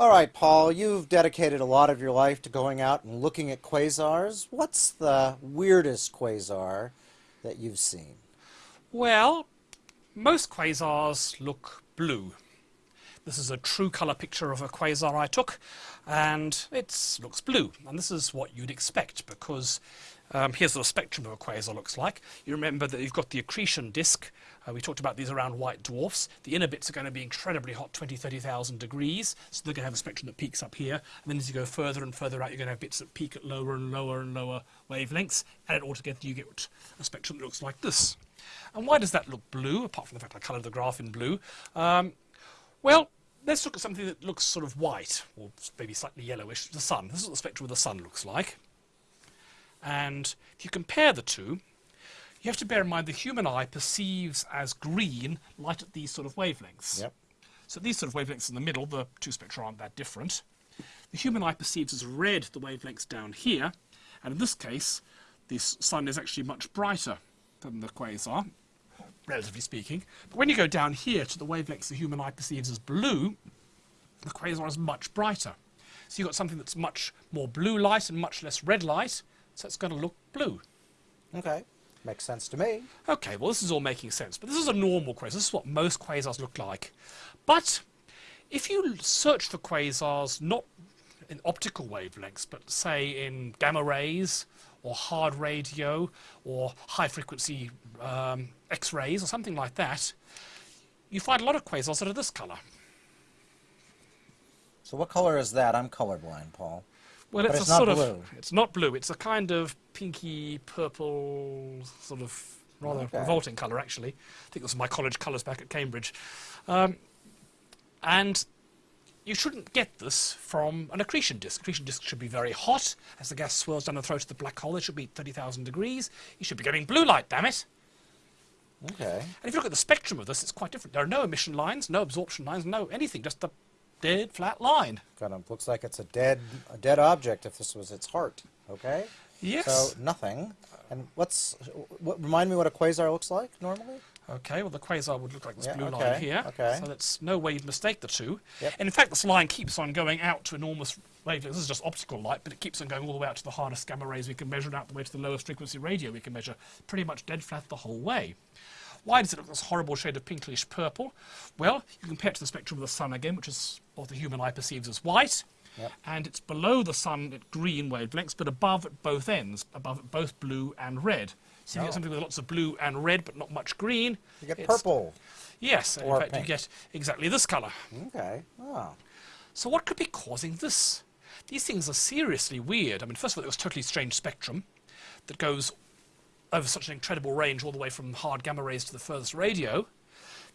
All right, Paul, you've dedicated a lot of your life to going out and looking at quasars. What's the weirdest quasar that you've seen? Well, most quasars look blue. This is a true colour picture of a quasar I took, and it looks blue. And this is what you'd expect, because um, here's what a spectrum of a quasar looks like. You remember that you've got the accretion disk. Uh, we talked about these around white dwarfs. The inner bits are going to be incredibly hot, 20, 30,000 degrees. So they're going to have a spectrum that peaks up here. And then as you go further and further out, you're going to have bits that peak at lower and lower and lower wavelengths. And altogether, you get a spectrum that looks like this. And why does that look blue, apart from the fact I coloured the graph in blue? Um, well, let's look at something that looks sort of white, or maybe slightly yellowish, the sun. This is what the spectrum of the sun looks like. And if you compare the two, you have to bear in mind the human eye perceives as green light at these sort of wavelengths. Yep. So these sort of wavelengths in the middle, the two spectra aren't that different. The human eye perceives as red the wavelengths down here, and in this case, the sun is actually much brighter than the quasar, relatively speaking. But when you go down here to the wavelengths the human eye perceives as blue, the quasar is much brighter. So you've got something that's much more blue light and much less red light, so it's going to look blue. Okay, makes sense to me. Okay, well this is all making sense, but this is a normal quasar. This is what most quasars look like. But if you search for quasars not in optical wavelengths, but say in gamma rays or hard radio or high frequency um, X-rays or something like that, you find a lot of quasars that are this colour. So what color is that? I'm colorblind, Paul. Well, it's, it's a not sort blue. of it's not blue. It's a kind of pinky purple, sort of rather Okay. revolting colour. Actually, I think this was my college colours back at Cambridge, um, and you shouldn't get this from an accretion disk. Accretion disk should be very hot as the gas swirls down the throat of the black hole. It should be thirty thousand degrees. You should be getting blue light. Damn it! Okay. And if you look at the spectrum of this, it's quite different. There are no emission lines, no absorption lines, no anything. Just a dead flat line. Kind of looks like it's a dead, a dead object if this was its heart. Okay. Yes. So nothing. And what's what? Remind me what a quasar looks like normally. Okay, well the quasar would look like this Yeah, blue okay, line here. okay. So that's no way you'd mistake the two. Yep. And in fact, this line keeps on going out to enormous wavelengths. This is just optical light, but it keeps on going all the way out to the hardest gamma rays we can measure and out the way to the lowest frequency radio we can measure. Pretty much dead flat the whole way. Why does it look this horrible shade of pinkish purple? Well, you compare it to the spectrum of the sun again, which is what the human eye perceives as white. Yep. And it's below the sun at green wavelengths, but above at both ends, above at both blue and red. So you Oh. get something with lots of blue and red, but not much green. You get It's- purple. Yes, Or in fact pink. you get exactly this colour. Okay. Oh. So what could be causing this? These things are seriously weird. I mean, first of all, it was a totally strange spectrum that goes over such an incredible range all the way from hard gamma rays to the furthest radio.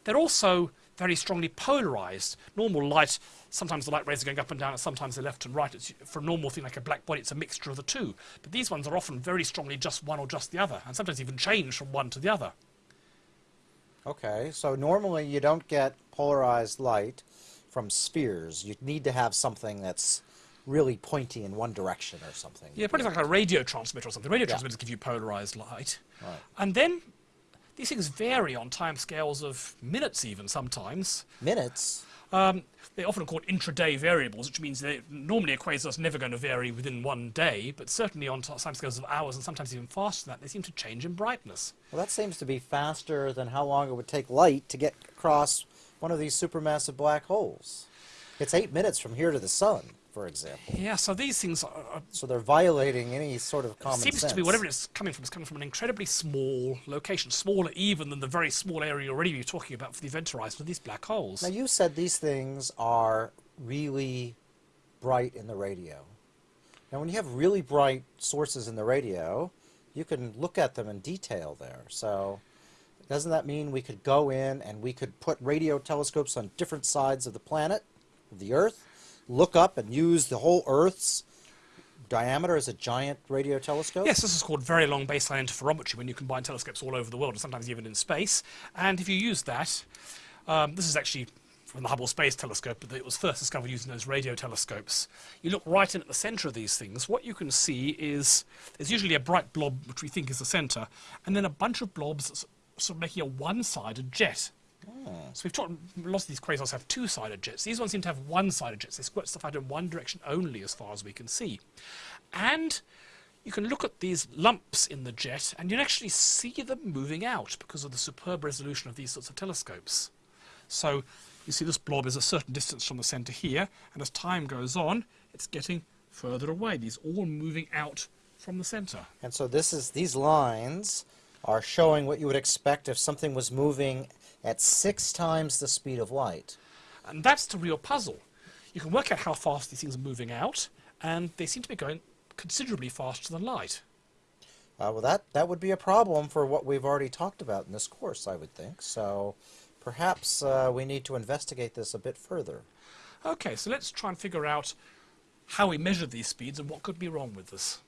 They're also very strongly polarized. Normal light, sometimes the light rays are going up and down, and sometimes they're left and right. It's, for a normal thing like a black body, it's a mixture of the two. But these ones are often very strongly just one or just the other, and sometimes even change from one to the other. Okay. So normally you don't get polarized light from spheres. You need to have something that's really pointy in one direction or something. Yeah, pretty like a radio transmitter or something. Radio transmitters give you polarized light. Right. And then these things vary on time scales of minutes even sometimes. Minutes. Um, they're often called intraday variables, which means that normally a quasar is never going to vary within one day, but certainly on time scales of hours and sometimes even faster than that, they seem to change in brightness. Well, that seems to be faster than how long it would take light to get across one of these supermassive black holes. It's eight minutes from here to the sun, for example. Yeah, so these things are, are So they're violating any sort of common seems sense. to be whatever it's coming from is coming from an incredibly small location, smaller even than the very small area already you're talking about for the event horizon of these black holes. Now, you said these things are really bright in the radio. Now, when you have really bright sources in the radio, you can look at them in detail there. So, doesn't that mean we could go in and we could put radio telescopes on different sides of the planet, of the Earth, look up and use the whole Earth's diameter as a giant radio telescope? Yes, this is called very long baseline interferometry when you combine telescopes all over the world and sometimes even in space. And if you use that, um, this is actually from the Hubble Space Telescope, but it was first discovered using those radio telescopes. You look right in at the center of these things, what you can see is there's usually a bright blob, which we think is the center, and then a bunch of blobs sort of making a one-sided jet. Hmm. So we've talked, lots of these quasars have two-sided jets. These ones seem to have one-sided jets. They squirt stuff out in one direction only as far as we can see. And you can look at these lumps in the jet and you can actually see them moving out because of the superb resolution of these sorts of telescopes. So you see this blob is a certain distance from the centre here, and as time goes on, it's getting further away. These all moving out from the centre. And so this is these lines are showing what you would expect if something was moving at six times the speed of light. And that's the real puzzle. You can work out how fast these things are moving out, and they seem to be going considerably faster than light. Uh, well, that, that would be a problem for what we've already talked about in this course, I would think. So perhaps uh, we need to investigate this a bit further. Okay, so let's try and figure out how we measure these speeds and what could be wrong with this.